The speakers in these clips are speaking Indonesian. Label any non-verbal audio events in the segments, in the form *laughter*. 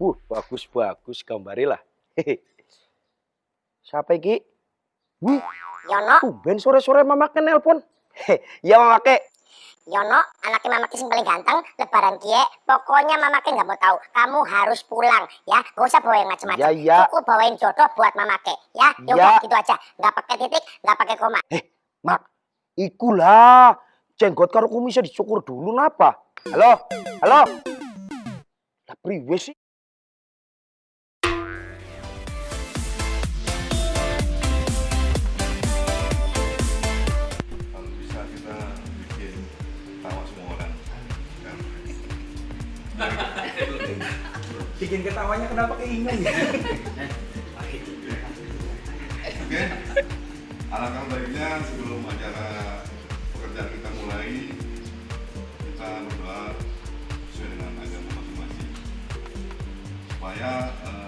Uh, bagus bagus gambarilah. Hehe. Siapa iki? Wih, Yono, tumben sore-sore mama ke nelpon. Ya mama ke. Yono, anaknya mama yang paling ganteng, lebaran kie, pokoknya mama ke nggak mau tahu, kamu harus pulang, ya, gak usah bawa yang macam-macam. Ya, ya. Cukup bawain jodoh buat mama ke, ya, Ya. gitu aja, nggak pakai titik, nggak pakai koma. Mak, ikulah. Jenggot karo kumisnya dicukur dulu napa? Halo? Halo? Lah priwe sih? Bikin ketawanya kenapa keinget ya? *laughs* oke alangkah baiknya sebelum acara pekerjaan kita mulai kita berdoa sesuai dengan agama masing-masing supaya eh,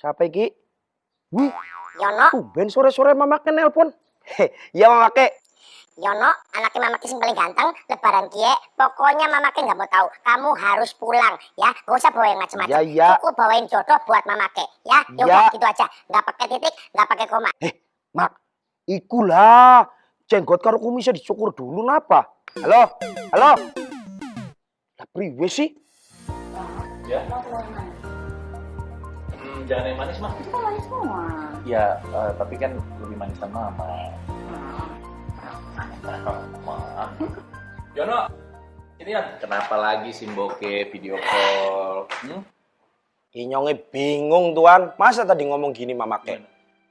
Siapa iki? Wih, Yono, tumben sore-sore mama ke nelpon. Heh, ya mama ke. Yono, anaknya mama yang paling ganteng, lebaran kie, pokoknya mama ke nggak mau tahu, kamu harus pulang, ya, gak usah bawa yang macam-macam. Ya, ya. Cukup bawain jodoh buat mama ke, ya, Ya. yaudah gitu aja, nggak pakai titik, nggak pakai koma. Mak, ikulah. Jenggot karo kumisnya dicukur dulu napa? Halo? Halo? Lah priwe sih? Ya. Jangan yang manis mah. Itu kan manis semua. Ya, eh, tapi kan lebih manis sama mama. *laughs* Mama. Yono, ini ya. Kenapa lagi Simboke video call? Hmm? Inyongnya bingung tuan. Masa tadi ngomong gini mama ke?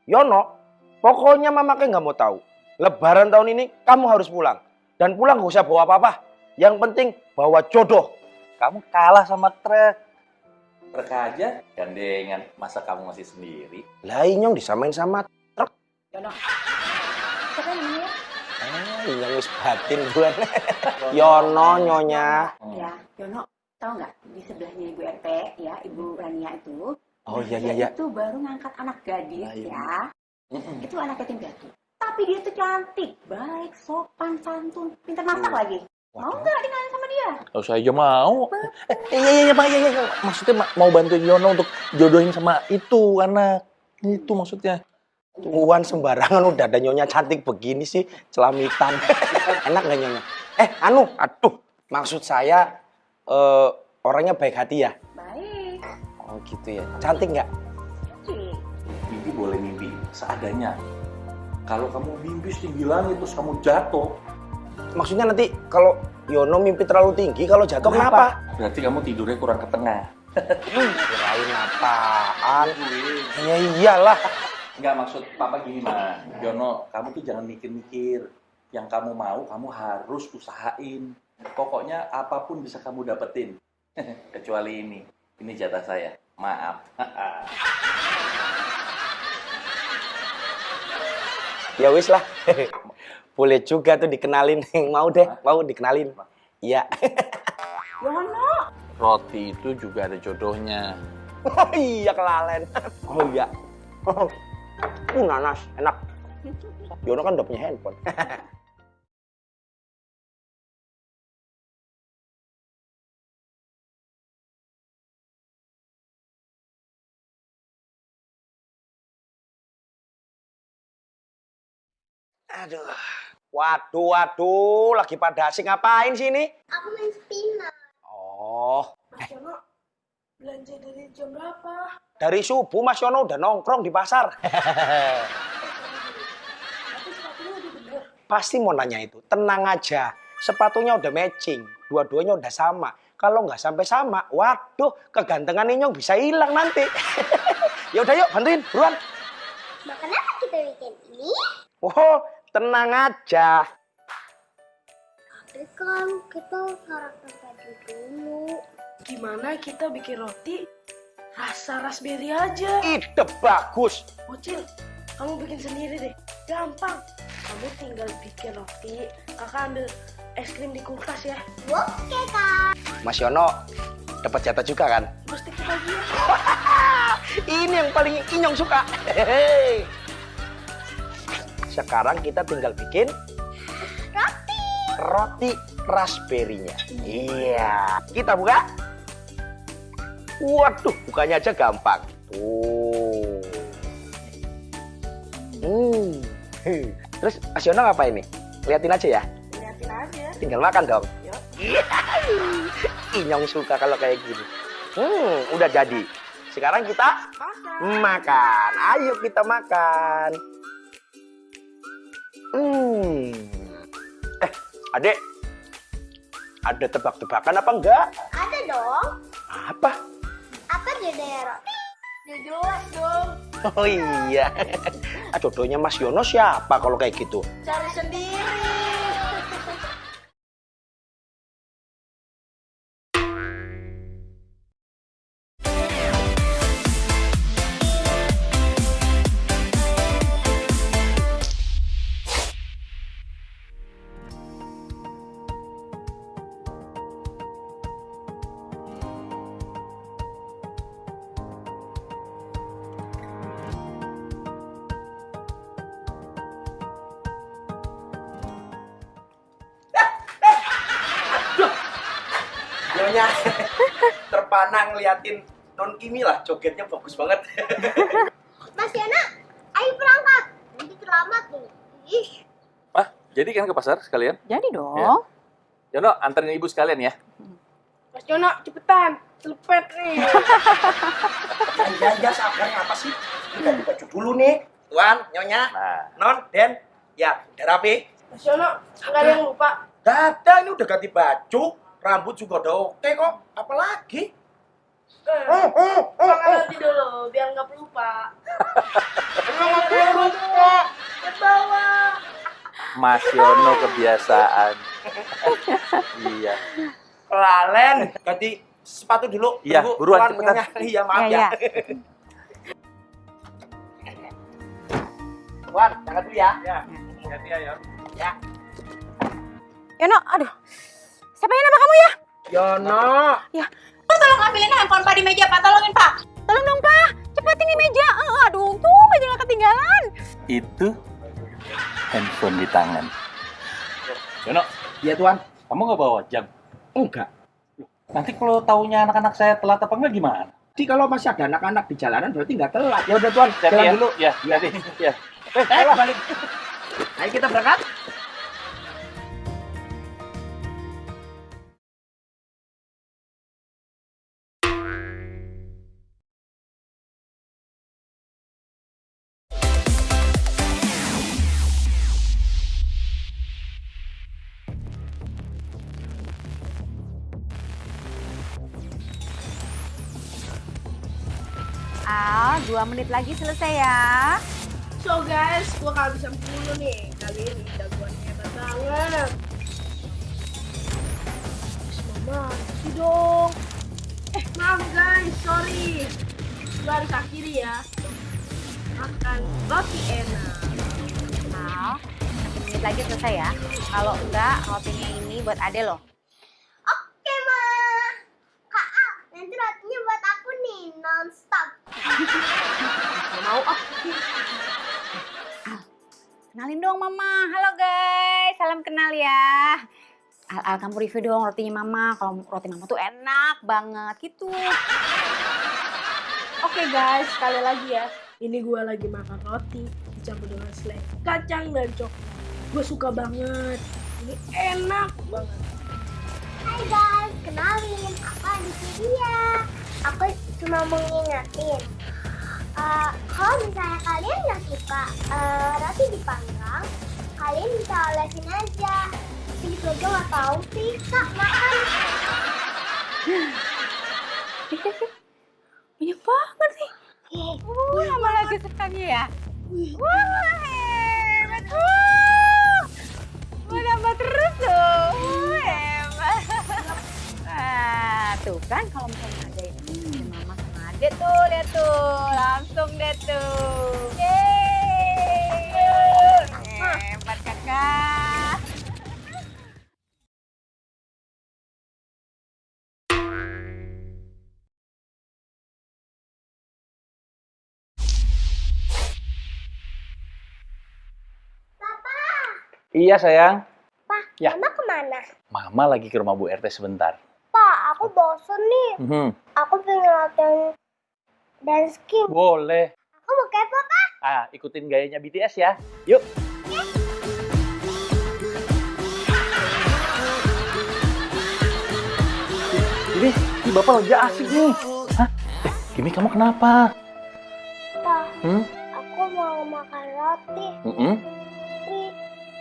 Yono, pokoknya mama ke nggak mau tahu. Lebaran tahun ini kamu harus pulang. Dan pulang gak usah bawa apa-apa. Yang penting bawa jodoh. Kamu kalah sama truk. Truk aja gandengan. Masa kamu masih sendiri? Lah Inyong disamain sama truk. Yono. Siapa namanya? Ah, Inyong wis batin bulan. *laughs* Yono nyonya. Ya, Yono. Tahu nggak di sebelahnya Ibu RT ya, Ibu Rania itu. Oh iya iya iya. Itu baru ngangkat anak gadis Ah, iya. ya. Itu anak yatim piatu. Tapi dia tuh cantik, baik, sopan, santun, pintar masak Hmm. lagi. Mau nggak dikenalin sama dia? Kalau saya aja mau. Eh, iya, iya, iya, Pak, iya, iya. Maksudnya Ma- mau bantuin Yono untuk jodohin sama itu anak. Itu maksudnya. Tuan sembarangan udah ada nyonya cantik begini sih. Celamitan. *laughs* Enak gak nyonya? Eh anu, aduh. Maksud saya eh, orangnya baik hati ya? Baik. Oh gitu ya. Cantik nggak? Cik. Mimpi boleh mimpi seadanya. Kalau kamu mimpi setinggi langit terus kamu jatuh, Maksudnya nanti kalau Yono mimpi terlalu tinggi, kalau jatuh kenapa? berarti kamu tidurnya kurang ke tengah. Kirain apaan? Ya iyalah. Enggak maksud papa gini mah, Yono, kamu tuh jangan mikir-mikir. Yang kamu mau, kamu harus usahain. Pokoknya apa pun bisa kamu dapetin. *laughs* Kecuali ini. Ini jatah saya. Maaf. *laughs* Ya wis lah. *laughs* Boleh juga tuh dikenalin. *laughs* Mau deh, mau dikenalin. Iya. *laughs* Yono. Roti itu juga ada jodohnya. *laughs* Oh iya kelalen. Oh iya. Uh, nanas, enak. Yono kan udah punya handphone. Aduh. Waduh, waduh, lagi pada asik ngapain sih ini? Aku main spinner. Oh. Mas eh. Yono, belanja dari jam berapa? Dari subuh Mas Yono udah nongkrong di pasar. Pasti mau nanya itu, tenang aja. Sepatunya udah matching, dua-duanya udah sama. Kalau nggak sampai sama, waduh, kegantengan Inyong bisa hilang nanti. *laughs* ya udah yuk, bantuin, buruan. Makan apa kita weekend ini? Oh, tenang aja. Tapi kan kita sarapan pagi dulu. Gimana kita bikin roti rasa raspberry aja? Ide bagus. Bocil, kamu bikin sendiri deh. Gampang. Kamu tinggal bikin roti, kakak ambil es krim di kulkas ya. Oke kak. Mas Yono dapat jatah juga kan? Pasti kita lagi ya. *laughs* Ini yang paling Inyong suka. Hehehe. Sekarang kita tinggal bikin Roti. roti raspberry-nya. Iya. Kita buka. Waduh, bukanya aja gampang. Tuh. Hmm. Heh. Terus Mas Yono ngapain nih? Liatin aja ya. Liatin aja. Tinggal makan dong. Yuk. Iya. *laughs* Inyong suka kalau kayak gini. Hmm, udah jadi. Sekarang kita Makan. makan. Ayo kita makan. Hmm. Eh, adek. Ada tebak-tebakan apa enggak? Ada dong. Apa? Apa jadinya roti? Jelas dong. Oh iya. *laughs* Jodohnya Mas Yono siapa kalau kayak gitu? Cari sendiri. Nyonya *laughs* terpana ngeliatin Non Kimi lah, jogetnya bagus banget. *laughs* Mas Yana, ayo berangkat. Nanti terlambat nih. Ih. Ah, jadi kan ke pasar sekalian? Jadi dong. Ya. Yono, anterin ibu sekalian ya. Mas Jono, cepetan. Selepet nih. Ya, ya, sabarnya apa sih? Kita ganti baju dulu nih. Tuan, Nyonya, Nah, Non, Den. Ya, udah rapi. Mas Jono, nggak ada yang lupa. Gak ada, ini udah ganti baju. Rambut juga udah oke kok. Apalagi? Eh, Oh, oh, oh, makan oh. dulu, biar nggak pelupa. Emang lupa. Ke bawah. Mas Yono kebiasaan. iya. Lalen. Ganti sepatu dulu. Iya, Tunggu, buruan, Tuan, cepetan. Nyonya. Iya, maaf Iya, ya. Tuan, jangan dulu ya. Ya, ya. Ya. Yono, aduh. Siapa yang nama kamu ya? Yono. Tolong ambilin handphone Pak di meja, Pak. Tolongin, Pak. Tolong dong, Pak. Cepetin di meja. Eh, aduh, tuh aja nggak ketinggalan. Itu handphone di tangan. Yono, Iya, Tuan. kamu nggak bawa jam? Enggak. Nanti kalau taunya anak-anak saya telat apa enggak gimana? Jadi kalau masih ada anak-anak di jalanan berarti nggak telat. Ya udah, Tuan. Jalan ya. dulu. Ya, hati. Ya. Eh, ayo balik. Ayo kita berangkat. Al, dua menit lagi selesai ya. So guys, gua kehabisan dulu nih. Kali ini jagoannya hebat banget. Mama, kasih dong. Eh, maaf guys, sorry. Gua harus akhiri ya. Makan roti enak. Al, satu menit lagi selesai ya. Kalau enggak, rotinya ini buat Ade loh. Oke, Ma. Kak Al, nanti rotinya buat aku nih, non-stop. Mau oh. Al, kenalin dong Mama. Halo guys, salam kenal ya. Al, Al kamu review dong rotinya Mama. Kalau roti Mama tuh enak banget gitu. Oke guys, sekali lagi ya. Ini gua lagi makan roti dicampur dengan selai kacang dan coklat. Gue suka banget. Ini enak banget. Hai guys, kenalin, aku Aditya. Aku cuma mengingatin. Eh, kalau misalnya kalian nggak suka eh, roti dipanggang, kalian bisa olesin aja. Tapi gitu aja nggak tahu sih, kak makan. *laughs* Banyak banget sih. Uh, lama lagi sekali ya. Wah, hebat. Wah, mau nambah terus tuh. Wah, hebat. *laughs* Nah, tuh kan kalau misalnya ade tuh, lihat tuh. Langsung deh tuh. Yeay. Hebat kakak. Iya sayang. Pak, Ya. mama ke mana? Mama lagi ke rumah Bu RT sebentar. Pak, aku bosen nih. Mhm. Aku pengen latihan dance king. Boleh. Aku mau kepo, Kak. Ah, ikutin gayanya BTS ya. Yuk. Ini, ini bapak lagi asik nih. Hah? Eh, Kimi kamu kenapa? Pak, Hmm? aku mau makan roti. Mm-mm. Tapi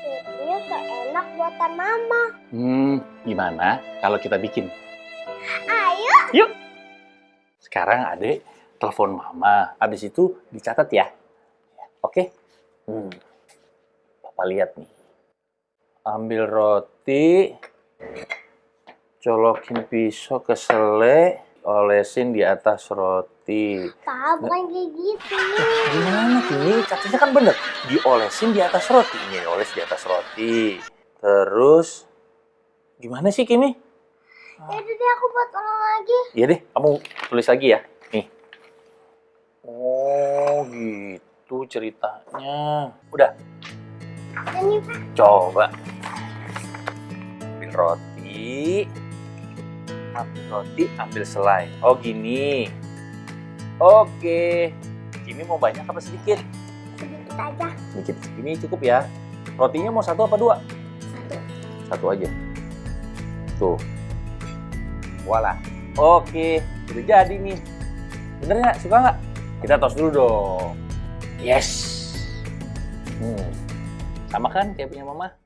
rotinya seenak buatan mama. Hmm, gimana kalau kita bikin? Ayo. Sekarang adek telepon mama. Habis itu dicatat ya. Oke? Hmm. Papa lihat nih. Ambil roti, colokin pisau ke sele, olesin di atas roti. Pak, bukan kayak gitu. Gimana Kimi? Katanya kan bener. Diolesin di atas roti. Ini oles di atas roti. Terus, gimana sih Kimi? Ya deh, aku buat ulang lagi. Iya deh, kamu tulis lagi ya. Oh, gitu ceritanya. Udah, Ini, Pak. coba. Ambil roti. Ambil roti, ambil selai. Oh, gini. Oke. Kimi mau banyak apa sedikit? Sedikit aja. Sedikit. Ini cukup ya. Rotinya mau satu apa dua? Satu. Satu aja. Tuh. Voila. Oke, udah jadi nih. Bener nggak? Suka nggak? Kita tos dulu dong. Yes. Hmm. Sama kan kayak punya mama?